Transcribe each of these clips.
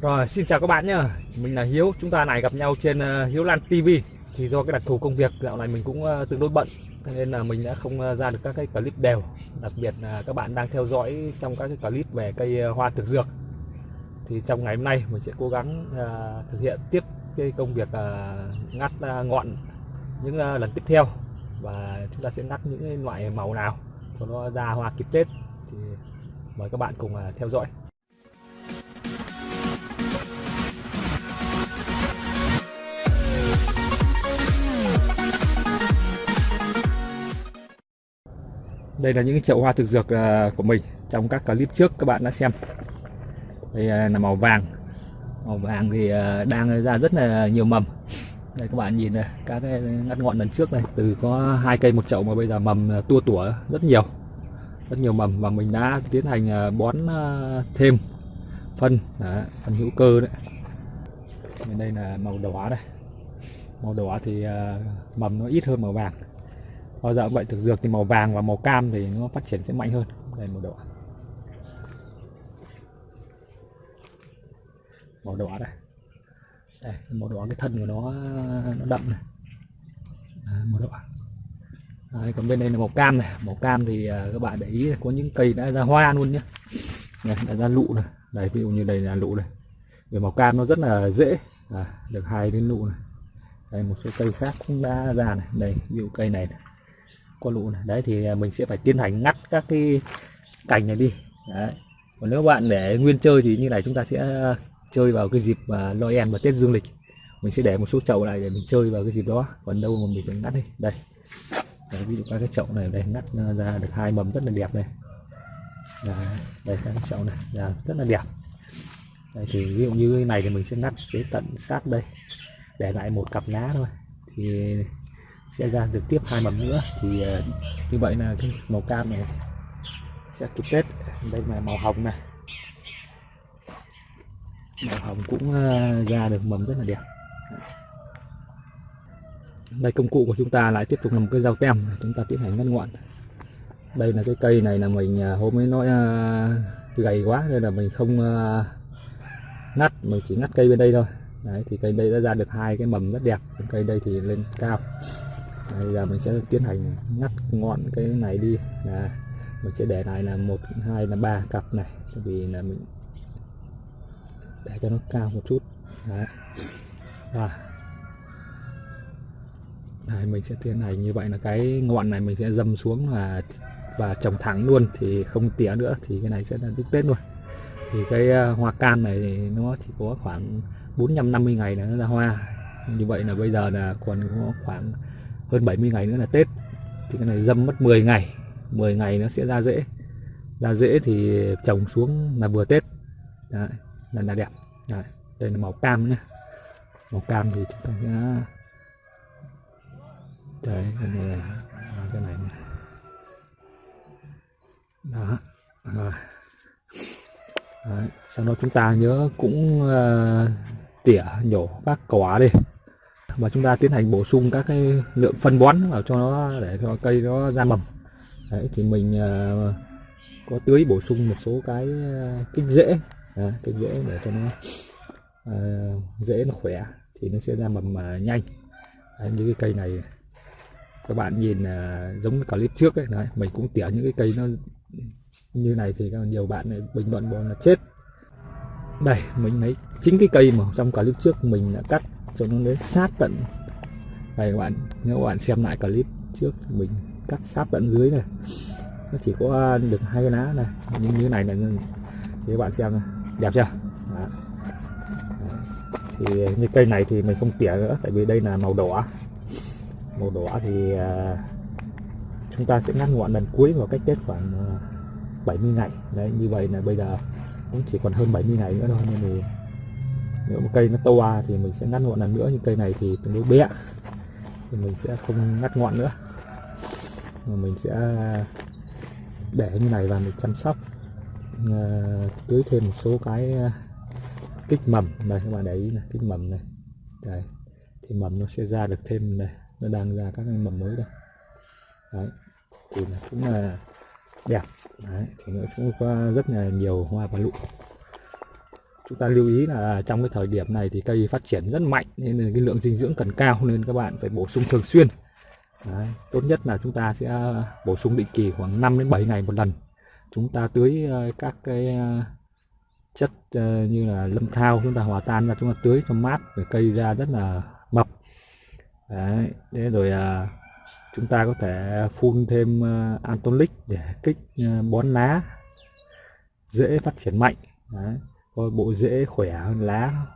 Rồi, xin chào các bạn nhé Mình là Hiếu. Chúng ta này gặp nhau trên ờ, Hiếu Lan TV Thì do cái đặc thù công việc, dạo này mình cũng ờ, tương đối bận nên là mình đã không ờ, ra được các cái clip đều. Đặc biệt là các bạn đang theo dõi trong các cái clip về cây hoa thực dược. Thì trong ngày hôm nay mình sẽ cố gắng thực hiện tiếp cái công việc ngắt ngọn những lần tiếp theo. Và chúng ta sẽ ngắt những loại màu nào cho nó ra hoa kịp Tết. Thì mời các bạn cùng theo dõi. Đây là những chậu hoa thực dược à, của mình trong các clip trước các bạn đã xem. Đây à, là màu vàng. Màu vàng thì à, đang ra rất là nhiều mầm. Đây các bạn nhìn này các cái ngắt ngọn lần trước này từ có hai cây một chậu mà bây giờ mầm tua tủa rất nhiều. Rất nhiều mầm và mình đã tiến hành bón thêm phân Đó, phân hữu cơ đấy. Đây là màu đỏ đây. Màu đỏ thì mầm nó ít hơn màu vàng bao giờ cũng vậy thực dược thì màu vàng và màu cam thì nó phát triển sẽ mạnh hơn đây màu đỏ màu đỏ đây. Đây màu đỏ cái thân của nó nó đậm này. À, màu đỏ. Đấy, còn bên đây là màu cam này. Màu cam thì uh, các bạn để ý có những cây đã ra hoa luôn nhé này, đã ra lụ này. Đây ví dụ như đây là lụ này. Về màu cam nó rất là dễ à, được hai đến lụ này. Đây một số cây khác cũng đã ra này. Đây ví dụ cây này, này có lụ này. Đấy thì à, mình sẽ phải tiến hành ngắt các cái cành này đi. Đấy. Còn nếu bạn để nguyên chơi thì như này chúng ta sẽ à, chơi vào cái dịp à, Noel và Tết dương lịch. Mình sẽ để một số chậu này để mình chơi vào cái dịp đó. Còn đâu mà mình phải ngắt đi. Đây. Đấy, ví dụ các cái chậu này đây ngắt ra được hai mầm rất là đẹp này. Đấy, đây các cái chậu này là rất là đẹp. Đây, thì ví dụ như này thì mình sẽ ngắt cái tận sát đây. Để lại một cặp lá thôi. Thì sẽ ra được tiếp hai mầm nữa. Thì ờ, như vậy là cái màu cam này sẽ kịp tết đây là màu hồng này màu hồng cũng ờ, ra được mầm rất là đẹp. Đây công cụ của chúng ta lại tiếp tục là một cái dao tem. Chúng ta tiến hành ngắt ngọn. Đây là cái cây này là mình ờ, hôm ấy nói gầy quá nên là mình không ngắt. Mình chỉ ngắt cây bên đây thôi. Đấy, thì cây đây đã ra được hai cái mầm rất đẹp. Cây đây thì lên cao bây giờ mình sẽ tiến hành ngắt ngọn cái này đi. Là mình sẽ để này là một hai là ba cặp này tại vì là mình để cho nó cao một chút. Đấy. và Đấy, mình sẽ tiến hành như vậy là cái ngọn này mình sẽ dầm xuống và và trồng thẳng luôn thì không tỉa nữa thì cái này sẽ là đứt tết luôn. Thì cái ờ, hoa cam này thì nó chỉ có khoảng 450 ngày là nó ra hoa. Như vậy là bây giờ là còn có khoảng hơn 70 ngày nữa là Tết. Thì cái này dâm mất 10 ngày. 10 ngày nó sẽ ra rễ ra rễ thì trồng xuống là vừa Tết. Đấy, là là đẹp. Đấy, đây là màu cam nhé màu cam thì chúng ta sẽ đấy cái này à, cái này đó rồi. Đấy. sau đó chúng ta nhớ cũng uh, tỉa nhổ các quả đi và chúng ta tiến hành bổ sung các cái lượng phân bón vào cho nó để cho cây nó ra mầm. Đấy, thì mình uh, có tưới bổ sung một số cái à, kích rễ à, kích rễ để cho nó uh, rễ nó khỏe thì nó sẽ ra mầm uh, nhanh. Đấy, như cái cây này các bạn nhìn uh, giống clip trước ấy đấy, mình cũng tỉa những cái cây nó như này thì nhiều bạn bình luận bọn là chết. Đây mình lấy chính cái cây mà trong clip trước mình đã cắt cho nó đến sát tận. Đây các bạn, nếu các bạn xem lại clip trước mình, cắt sát tận dưới này. Nó chỉ có à, được hai cái lá này nhưng như này là thì các bạn xem này. đẹp chưa? Đó. thì như cây này thì mình không tỉa nữa, tại vì đây là màu đỏ. Màu đỏ thì à, chúng ta sẽ ngắt ngọn lần cuối vào cách tết khoảng à, 70 ngày. Đấy, như vậy là bây giờ cũng chỉ còn hơn 70 ngày nữa thôi, nên thì nếu một cây nó to à thì mình sẽ ngắt ngọn lần nữa, nhưng cây này thì tương đối bé. Thì mình sẽ không ngắt ngọn nữa. Mà mình sẽ để như này và mình chăm sóc. Ờ, tưới thêm một số cái ờ, kích mầm này, các bạn để ý này, kích mầm này. Đây, thì mầm nó sẽ ra được thêm này, nó đang ra các mầm mới đây. Đấy, thì cũng là đẹp. Đấy, thì nó cũng có rất là nhiều hoa và lụ chúng ta lưu ý là trong cái thời điểm này thì cây phát triển rất mạnh nên là cái lượng dinh dưỡng cần cao nên các bạn phải bổ sung thường xuyên. Đấy, tốt nhất là chúng ta sẽ à, bổ sung định kỳ khoảng 5 đến 7 ngày một lần. Chúng ta tưới à, các cái à, chất như là lâm thao chúng ta hòa tan ra chúng ta tưới cho mát để cây ra rất là mập Đấy, thế rồi chúng ta có thể phun thêm antonic để kích bón lá dễ phát triển mạnh. Đấy có bộ rễ khỏe hơn lá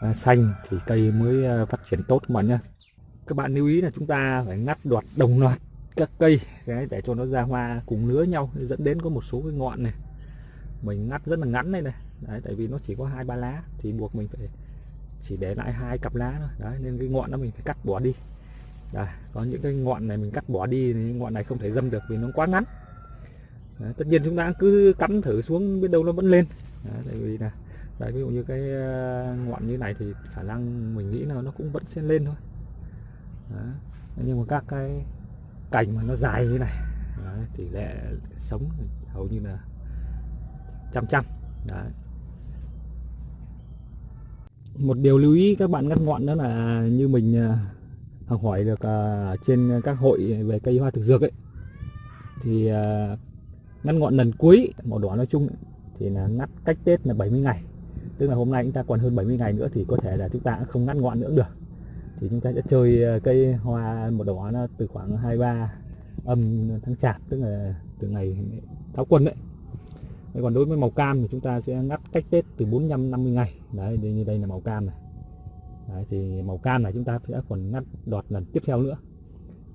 à, xanh thì cây mới à, phát triển tốt các bạn nhé các bạn lưu ý là chúng ta phải ngắt đoạt đồng loạt các cây đấy, để cho nó ra hoa cùng lứa nhau dẫn đến có một số cái ngọn này. Mình ngắt rất là ngắn đây này. Đấy, tại vì nó chỉ có hai ba lá thì buộc mình phải chỉ để lại hai cặp lá thôi. Đấy nên cái ngọn đó mình phải cắt bỏ đi. Đấy, có những cái ngọn này mình cắt bỏ đi thì ngọn này không thể dâm được vì nó quá ngắn. Đấy, tất nhiên chúng ta cứ cắm thử xuống biết đâu nó vẫn lên đấy, tại vì là đấy, ví dụ như cái ờ, ngọn như này thì khả năng mình nghĩ là nó cũng vẫn sẽ lên thôi đấy. nhưng mà các cái cành mà nó dài như này đấy, tỷ lệ sống hầu như là trăm trăm đấy một điều lưu ý các bạn ngắt ngọn đó là như mình ờ, học hỏi được ờ, trên các hội về cây hoa thực dược ấy thì ngắt ngọn lần cuối màu đỏ nói chung thì là ngắt cách Tết là 70 ngày. Tức là hôm nay chúng ta còn hơn 70 ngày nữa thì có thể là chúng ta không ngắt ngọn nữa được. Thì chúng ta sẽ chơi ờ, cây hoa một đỏ nó từ khoảng 23 âm tháng chạp tức là từ ngày tháo quân đấy. Đấy, còn đối với màu cam thì chúng ta sẽ ngắt cách Tết từ 45 50 ngày. Đấy như đây là màu cam này. Đấy, thì màu cam này chúng ta sẽ còn ngắt đọt lần tiếp theo nữa.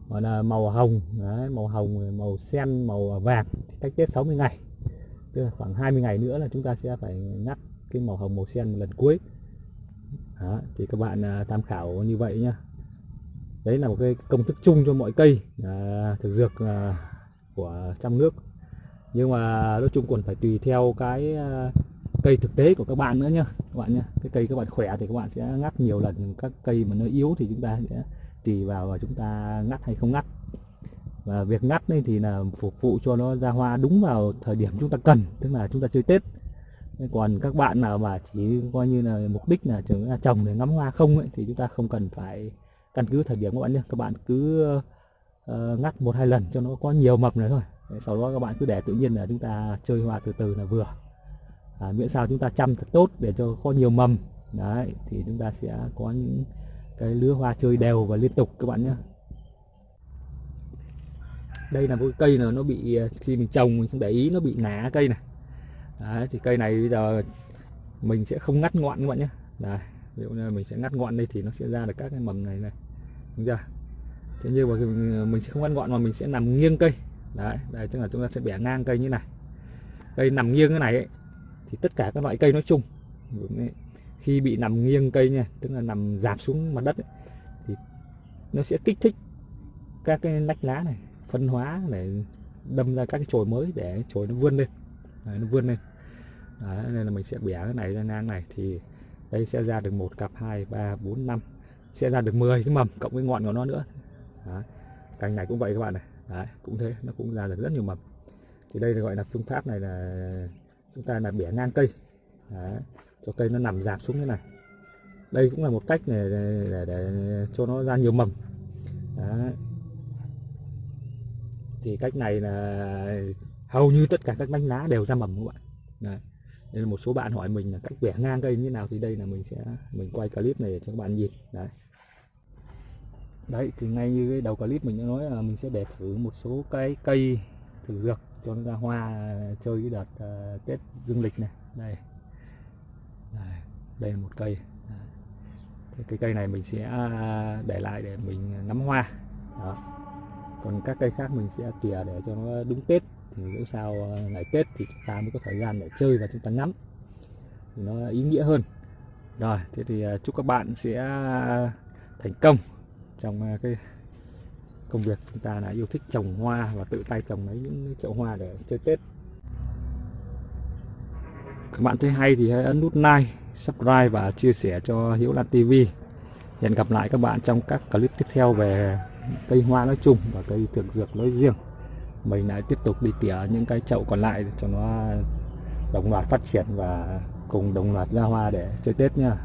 Còn là màu hồng đấy, màu hồng màu sen màu vàng thì cách Tết 60 ngày tức là khoảng 20 ngày nữa là chúng ta sẽ phải ngắt cái màu hồng màu sen một lần cuối. Đó, thì các bạn à, tham khảo như vậy nhá. Đấy là một cái công thức chung cho mọi cây à, thực dược à, của trong nước. Nhưng mà nói chung còn phải tùy theo cái à, cây thực tế của các bạn nữa nhá các bạn nhá, cái cây các bạn khỏe thì các bạn sẽ ngắt nhiều lần các cây mà nó yếu thì chúng ta sẽ tùy vào và chúng ta ngắt hay không ngắt và việc ngắt đây thì là phục vụ cho nó ra hoa đúng vào thời điểm chúng ta cần tức là chúng ta chơi tết. Còn các bạn nào mà chỉ coi như là mục đích là trồng à, để ngắm hoa không ấy, thì chúng ta không cần phải căn cứ thời điểm các bạn nhé. Các bạn cứ uh, ngắt một hai lần cho nó có nhiều mập này thôi. Sau đó các bạn cứ để tự nhiên là chúng ta chơi hoa từ từ là vừa. À, miễn sao chúng ta chăm thật tốt để cho có nhiều mầm. Đấy thì chúng ta sẽ có những cái lứa hoa chơi đều và liên tục các bạn nhé đây là một cây là nó bị à, khi mình trồng mình không để ý nó bị ngã cây này. Đấy, thì cây này bây giờ mình sẽ không ngắt ngọn các bạn nhé. Đấy, ví dụ như mình sẽ ngắt ngọn đây thì nó sẽ ra được các cái mầm này này. Đúng chưa? Thế nhưng mà à, mình sẽ không ngắt ngọn mà mình sẽ nằm nghiêng cây. Đấy đây tức là chúng ta sẽ bẻ ngang cây như này. Cây nằm nghiêng cái này ấy, thì tất cả các loại cây nói chung khi bị nằm nghiêng cây nha tức là nằm dạp xuống mặt đất ấy, thì nó sẽ kích thích các cái nách lá này phân hóa để đâm ra các cái chồi mới để chồi nó vươn lên. Đấy, nó vươn lên. Đấy, nên là mình sẽ bẻ cái này ra ngang này thì đây sẽ ra được một cặp hai ba bốn năm sẽ ra được 10 cái mầm cộng với ngọn của nó nữa. Đấy. cành này cũng vậy các bạn này. Đấy, cũng thế nó cũng ra được rất nhiều mầm. Thì đây là gọi là phương pháp này là chúng ta là bẻ ngang cây. Đấy, cho cây nó nằm dạp xuống thế này. Đây cũng là một cách để, để, để, để cho nó ra nhiều mầm. Đấy thì cách này là hầu như tất cả các bánh lá đều ra mầm các bạn. Đấy. Nên là một số bạn hỏi mình là cách bẻ ngang cây như thế nào thì đây là mình sẽ mình quay clip này để cho các bạn nhìn. Đấy. Đấy thì ngay như cái đầu clip mình đã nói là mình sẽ để thử một số cái cây thử dược cho nó ra hoa chơi cái đợt uh, tết dương lịch này. Đây. Đây, đây là một cây. Thì cái cây này mình sẽ à, để lại để mình ngắm hoa. Đó còn các cây khác mình sẽ tỉa để cho nó đúng tết. Thì dẫu sao ờ, ngày tết thì chúng ta mới có thời gian để chơi và chúng ta ngắm. Thì nó ý nghĩa hơn. Rồi, thế thì ờ, chúc các bạn sẽ thành công trong ờ, cái công việc chúng ta là yêu thích trồng hoa và tự tay trồng lấy những chậu hoa để chơi Tết. Các bạn thấy hay thì hãy ấn nút like, subscribe và chia sẻ cho Hiếu Lan TV hẹn gặp lại các bạn trong các clip tiếp theo về cây hoa nói chung và cây thực dược nói riêng. Mình lại tiếp tục đi tỉa những cái chậu còn lại cho nó đồng loạt phát triển và cùng đồng loạt ra hoa để chơi Tết nha.